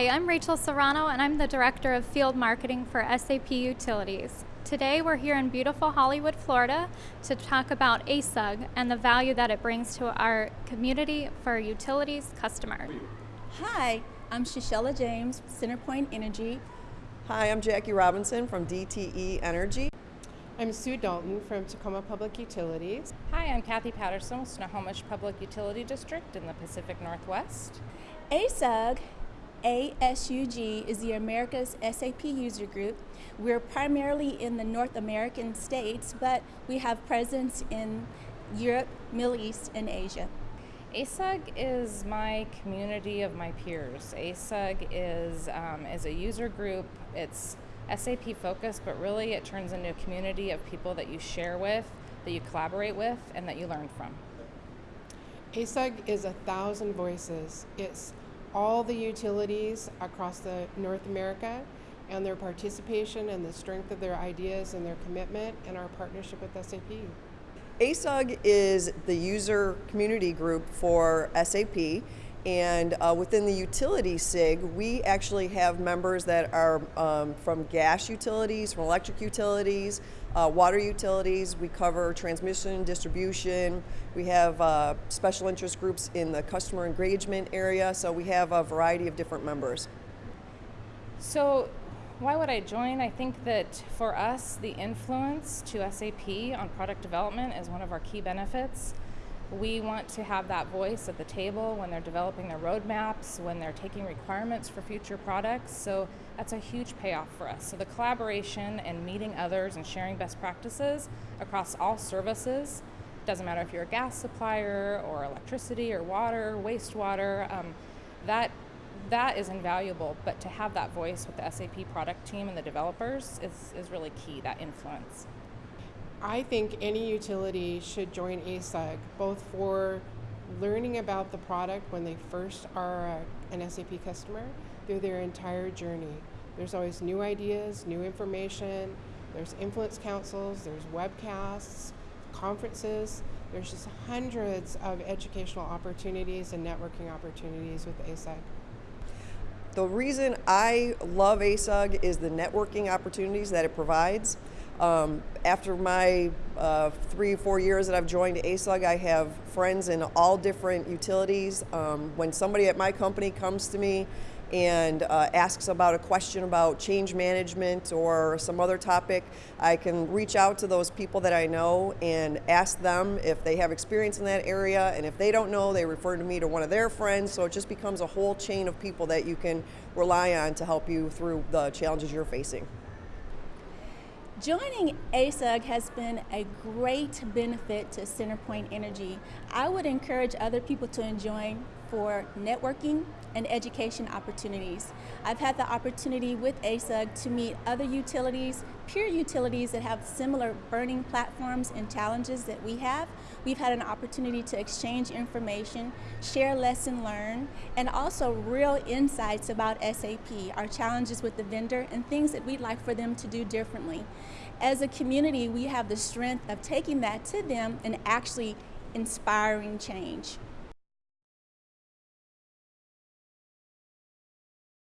Hi, I'm Rachel Serrano and I'm the Director of Field Marketing for SAP Utilities. Today we're here in beautiful Hollywood, Florida to talk about ASUG and the value that it brings to our community for utilities customers. Hi, I'm Shishella James, Centerpoint Energy. Hi, I'm Jackie Robinson from DTE Energy. I'm Sue Dalton from Tacoma Public Utilities. Hi, I'm Kathy Patterson with Snohomish Public Utility District in the Pacific Northwest. ASUG, ASUG is the America's SAP user group. We're primarily in the North American states, but we have presence in Europe, Middle East, and Asia. ASUG is my community of my peers. ASUG is, um, is a user group. It's SAP focused, but really it turns into a community of people that you share with, that you collaborate with, and that you learn from. ASUG is a thousand voices. It's all the utilities across the North America and their participation and the strength of their ideas and their commitment and our partnership with SAP. ASUG is the user community group for SAP and uh, within the utility SIG, we actually have members that are um, from gas utilities, from electric utilities, uh, water utilities. We cover transmission, distribution. We have uh, special interest groups in the customer engagement area, so we have a variety of different members. So why would I join? I think that for us, the influence to SAP on product development is one of our key benefits. We want to have that voice at the table when they're developing their roadmaps, when they're taking requirements for future products. So that's a huge payoff for us. So the collaboration and meeting others and sharing best practices across all services, doesn't matter if you're a gas supplier or electricity or water, wastewater, um, that that is invaluable, but to have that voice with the SAP product team and the developers is, is really key, that influence. I think any utility should join ASUG, both for learning about the product when they first are uh, a, an SAP customer through their entire journey. There's always new ideas, new information, there's influence councils, there's webcasts, conferences, there's just hundreds of educational opportunities and networking opportunities with ASUG. The reason I love ASUG is the networking opportunities that it provides. Um, after my uh, three, four years that I've joined ASUG, I have friends in all different utilities. Um, when somebody at my company comes to me and uh, asks about a question about change management or some other topic, I can reach out to those people that I know and ask them if they have experience in that area. And if they don't know, they refer to me to one of their friends. So it just becomes a whole chain of people that you can rely on to help you through the challenges you're facing. Joining ASUG has been a great benefit to Centerpoint Energy. I would encourage other people to join for networking and education opportunities. I've had the opportunity with ASUG to meet other utilities, peer utilities that have similar burning platforms and challenges that we have. We've had an opportunity to exchange information, share lesson learned, and also real insights about SAP, our challenges with the vendor, and things that we'd like for them to do differently. As a community, we have the strength of taking that to them and actually inspiring change.